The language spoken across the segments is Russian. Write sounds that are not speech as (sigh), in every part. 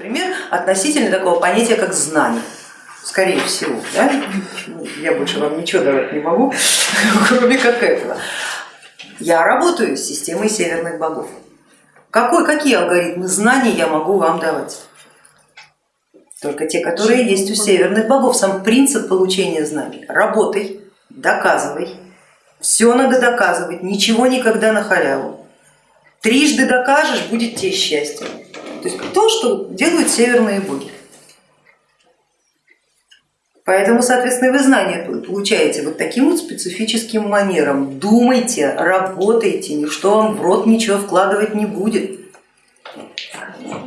например, относительно такого понятия, как знание. Скорее всего, да? я больше вам ничего давать не могу, (laughs) кроме как этого. Я работаю с системой северных богов. Какой, какие алгоритмы знаний я могу вам давать? Только те, которые есть у северных богов. Сам принцип получения знаний. Работай, доказывай. Все надо доказывать, ничего никогда на халяву. Трижды докажешь, будет тебе счастье. То есть то, что делают северные боги. Поэтому, соответственно, вы знания получаете вот таким вот специфическим манером. Думайте, работайте, никто вам в рот ничего вкладывать не будет.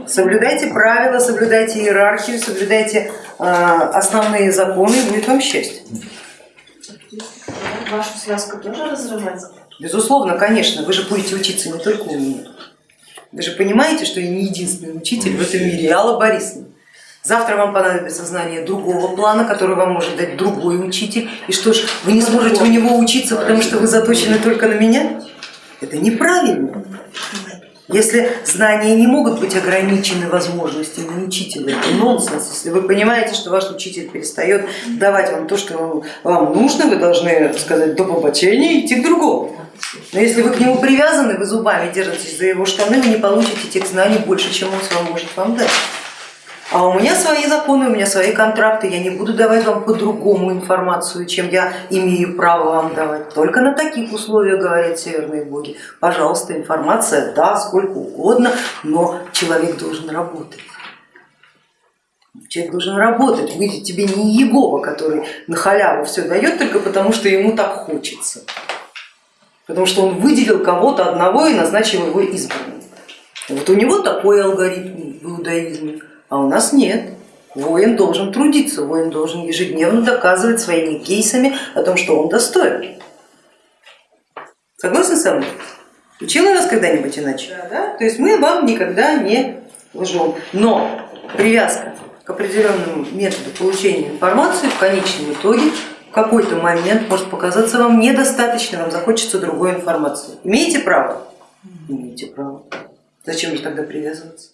Соблюдайте правила, соблюдайте иерархию, соблюдайте э, основные законы, и будет вам счастье. Вашу связку тоже разрывать? Безусловно, конечно, вы же будете учиться не только у меня. Вы же понимаете, что я не единственный учитель в этом мире, я Алла Борисовна. Завтра вам понадобится знание другого плана, который вам может дать другой учитель. И что ж, вы не сможете у него учиться, потому что вы заточены только на меня? Это неправильно. Если знания не могут быть ограничены возможностями учителя, это нонсенс. Если вы понимаете, что ваш учитель перестает давать вам то, что вам нужно, вы должны сказать до побочения идти к другому. Но если вы к нему привязаны, вы зубами держитесь за его штаны, вы не получите тех знаний больше, чем он сам может вам дать. А у меня свои законы, у меня свои контракты, я не буду давать вам по-другому информацию, чем я имею право вам давать. Только на таких условиях, говорят северные боги. Пожалуйста, информация, да, сколько угодно, но человек должен работать. Человек должен работать, вы тебе не Егова, который на халяву все дает только потому, что ему так хочется. Потому что он выделил кого-то одного и назначил его избранным. Вот у него такой алгоритм в иудаизме а у нас нет. Воин должен трудиться, воин должен ежедневно доказывать своими кейсами о том, что он достоин. Согласны со мной? Учила вас когда-нибудь иначе? Да, да? То есть мы вам никогда не лжем, но привязка к определенному методу получения информации в конечном итоге в какой-то момент может показаться вам недостаточно, вам захочется другой информации. Имеете право? Имеете право. Зачем же тогда привязываться?